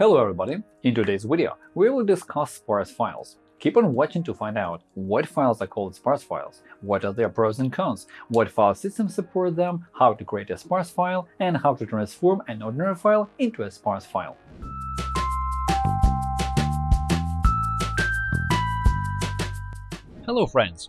Hello everybody! In today's video, we will discuss sparse files. Keep on watching to find out what files are called sparse files, what are their pros and cons, what file systems support them, how to create a sparse file, and how to transform an ordinary file into a sparse file. Hello friends!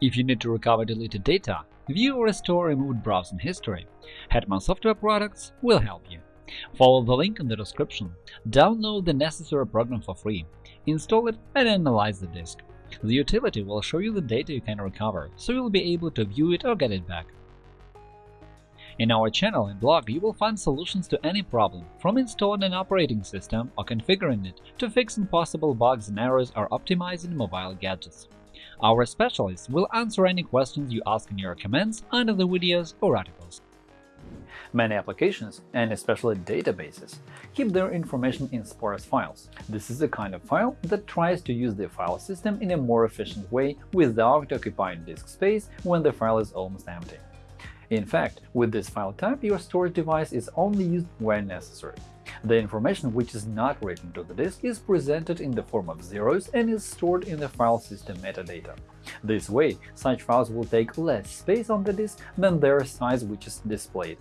If you need to recover deleted data, view or restore removed browsing history, Hetman Software Products will help you. Follow the link in the description, download the necessary program for free, install it and analyze the disk. The utility will show you the data you can recover, so you'll be able to view it or get it back. In our channel and blog you will find solutions to any problem, from installing an operating system or configuring it to fixing possible bugs and errors or optimizing mobile gadgets. Our specialists will answer any questions you ask in your comments under the videos or articles. Many applications, and especially databases, keep their information in sparse files. This is the kind of file that tries to use the file system in a more efficient way without occupying disk space when the file is almost empty. In fact, with this file type, your storage device is only used when necessary. The information which is not written to the disk is presented in the form of zeros and is stored in the file system metadata. This way, such files will take less space on the disk than their size which is displayed.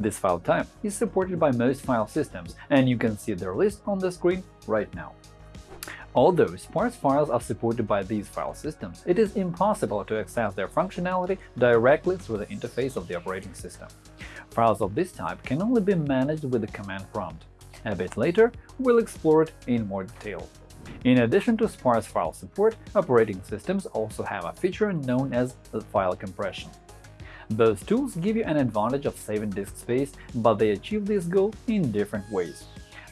This file type is supported by most file systems, and you can see their list on the screen right now. Although sparse files are supported by these file systems, it is impossible to access their functionality directly through the interface of the operating system. Files of this type can only be managed with the command prompt. A bit later, we'll explore it in more detail. In addition to sparse file support, operating systems also have a feature known as file compression. Both tools give you an advantage of saving disk space, but they achieve this goal in different ways.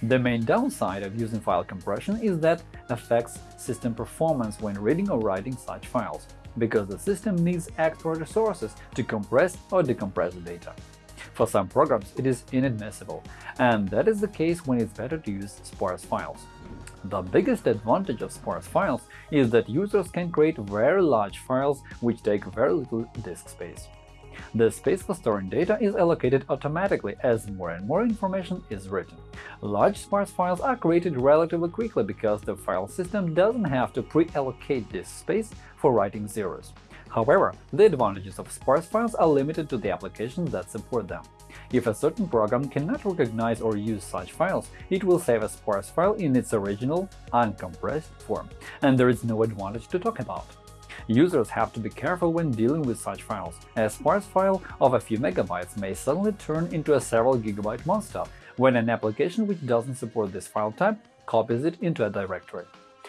The main downside of using file compression is that it affects system performance when reading or writing such files, because the system needs extra resources to compress or decompress the data. For some programs, it is inadmissible, and that is the case when it's better to use sparse files. The biggest advantage of sparse files is that users can create very large files which take very little disk space. The space for storing data is allocated automatically as more and more information is written. Large sparse files are created relatively quickly because the file system doesn't have to pre-allocate disk space for writing zeros. However, the advantages of sparse files are limited to the applications that support them. If a certain program cannot recognize or use such files, it will save a sparse file in its original, uncompressed form, and there is no advantage to talk about. Users have to be careful when dealing with such files. A sparse file of a few megabytes may suddenly turn into a several gigabyte monster when an application which doesn't support this file type copies it into a directory.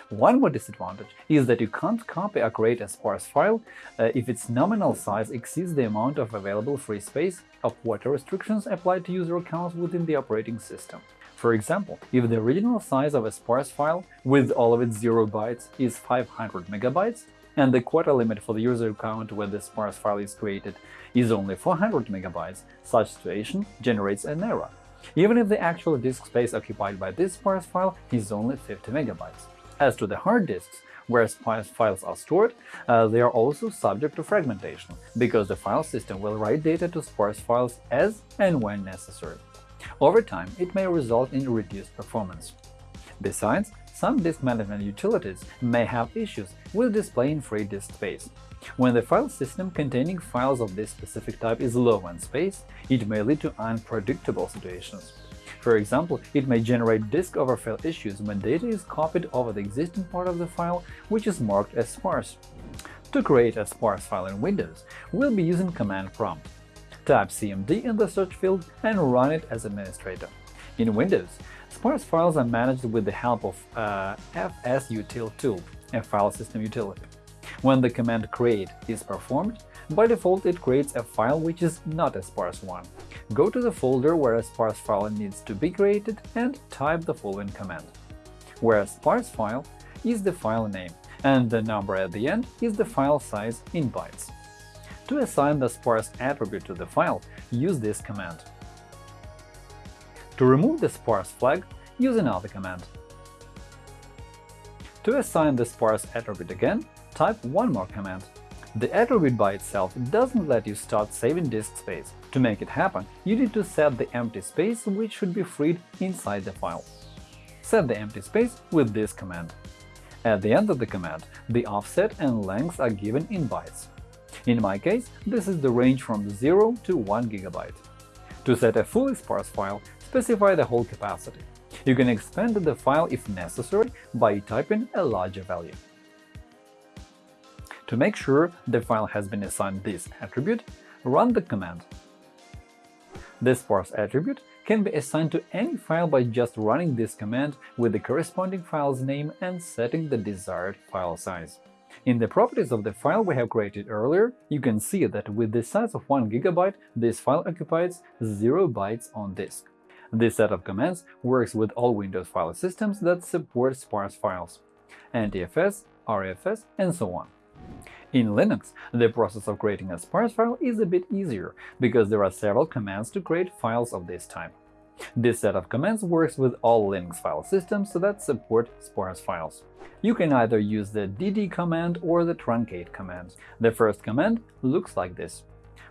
One more disadvantage is that you can't copy or create a sparse file uh, if its nominal size exceeds the amount of available free space or quota restrictions applied to user accounts within the operating system. For example, if the original size of a sparse file with all of its 0 bytes is 500 megabytes, and the quota limit for the user account where the sparse file is created is only 400 MB, such situation generates an error, even if the actual disk space occupied by this sparse file is only 50 MB. As to the hard disks, where sparse files are stored, uh, they are also subject to fragmentation, because the file system will write data to sparse files as and when necessary. Over time, it may result in reduced performance. Besides, some disk management utilities may have issues with displaying free disk space. When the file system containing files of this specific type is low on space, it may lead to unpredictable situations. For example, it may generate disk overfill issues when data is copied over the existing part of the file, which is marked as sparse. To create a sparse file in Windows, we'll be using command prompt. Type cmd in the search field and run it as administrator. In Windows, sparse files are managed with the help of uh, fsutil tool, a file system utility. When the command create is performed, by default it creates a file which is not a sparse one. Go to the folder where a sparse file needs to be created and type the following command. Where a sparse file is the file name, and the number at the end is the file size in bytes. To assign the sparse attribute to the file, use this command. To remove the sparse flag, use another command. To assign the sparse attribute again, type one more command. The attribute by itself doesn't let you start saving disk space. To make it happen, you need to set the empty space which should be freed inside the file. set the empty space with this command. At the end of the command, the offset and length are given in bytes. In my case, this is the range from 0 to 1 GB. To set a fully sparse file, specify the whole capacity. You can expand the file if necessary by typing a larger value. To make sure the file has been assigned this attribute, run the command. The sparse attribute can be assigned to any file by just running this command with the corresponding file's name and setting the desired file size. In the properties of the file we have created earlier, you can see that with the size of 1 GB, this file occupies 0 bytes on disk. This set of commands works with all Windows file systems that support sparse files – NTFS, REFS, and so on. In Linux, the process of creating a sparse file is a bit easier, because there are several commands to create files of this type. This set of commands works with all Linux file systems that support sparse files. You can either use the dd command or the truncate command. The first command looks like this,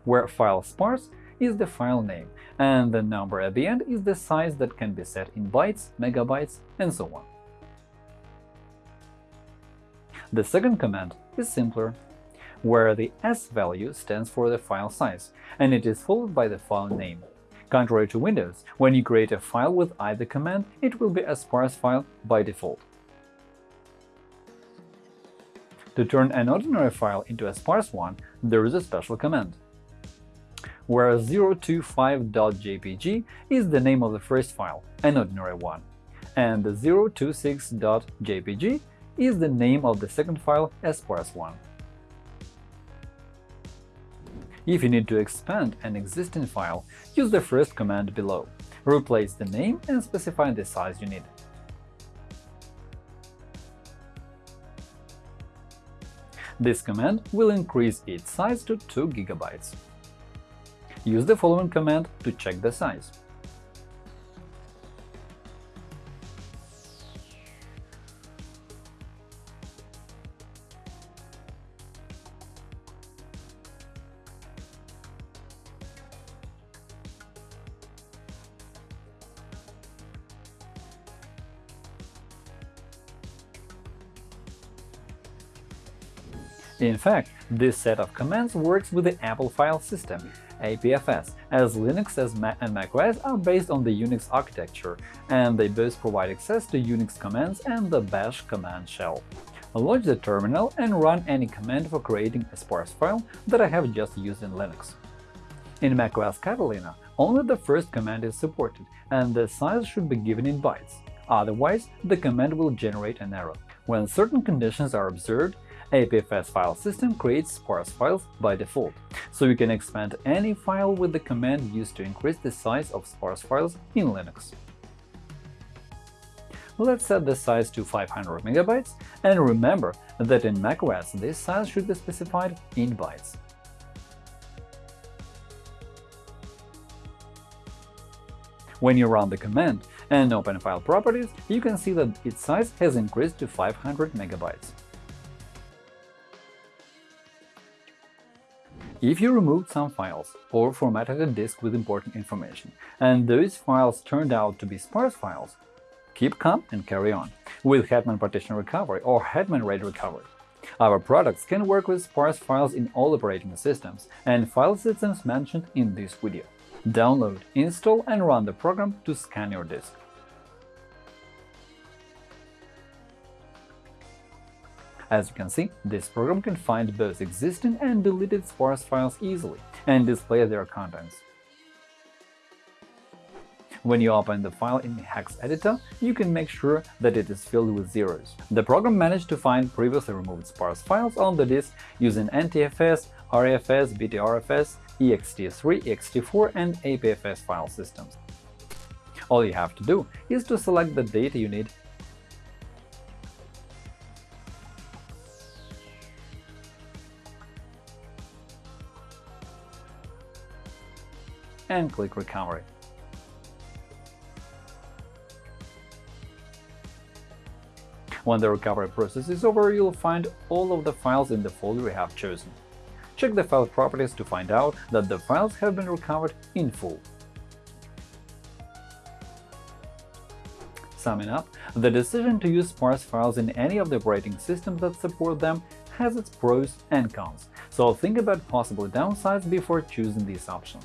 where file sparse is the file name, and the number at the end is the size that can be set in bytes, megabytes, and so on. The second command is simpler, where the s value stands for the file size, and it is followed by the file name. Contrary to Windows, when you create a file with either command, it will be a sparse file by default. To turn an ordinary file into a sparse one, there is a special command where 025.jpg is the name of the first file, an ordinary one, and the 026.jpg is the name of the second file, a sparse one. If you need to expand an existing file, use the first command below. Replace the name and specify the size you need. This command will increase its size to 2 GB. Use the following command to check the size. In fact, this set of commands works with the Apple file system, APFS, as Linux and macOS are based on the Unix architecture, and they both provide access to Unix commands and the Bash command shell. Launch the terminal and run any command for creating a sparse file that I have just used in Linux. In macOS Catalina, only the first command is supported, and the size should be given in bytes. Otherwise, the command will generate an error. When certain conditions are observed, APFS file system creates sparse files by default, so you can expand any file with the command used to increase the size of sparse files in Linux. Let's set the size to 500 MB, and remember that in macOS this size should be specified in bytes. When you run the command and open File Properties, you can see that its size has increased to 500 MB. If you removed some files or formatted a disk with important information, and those files turned out to be sparse files, keep calm and carry on with Hetman Partition Recovery or Hetman RAID Recovery. Our products can work with sparse files in all operating systems and file systems mentioned in this video. Download, install and run the program to scan your disk. As you can see, this program can find both existing and deleted sparse files easily and display their contents. When you open the file in Hex Editor, you can make sure that it is filled with zeros. The program managed to find previously removed sparse files on the disk using NTFS, REFS, BTRFS, ext3, ext4, and APFS file systems. All you have to do is to select the data you need and click Recovery. When the recovery process is over, you'll find all of the files in the folder you have chosen. Check the file properties to find out that the files have been recovered in full. Summing up, the decision to use sparse files in any of the operating systems that support them has its pros and cons, so think about possible downsides before choosing this option.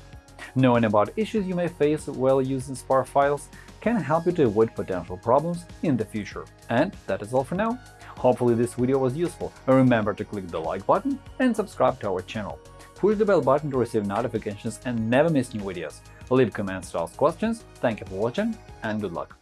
Knowing about issues you may face while using sparse files can help you to avoid potential problems in the future. And that is all for now. Hopefully this video was useful. Remember to click the like button and subscribe to our channel. Push the bell button to receive notifications and never miss new videos. Leave comments to ask questions. Thank you for watching and good luck!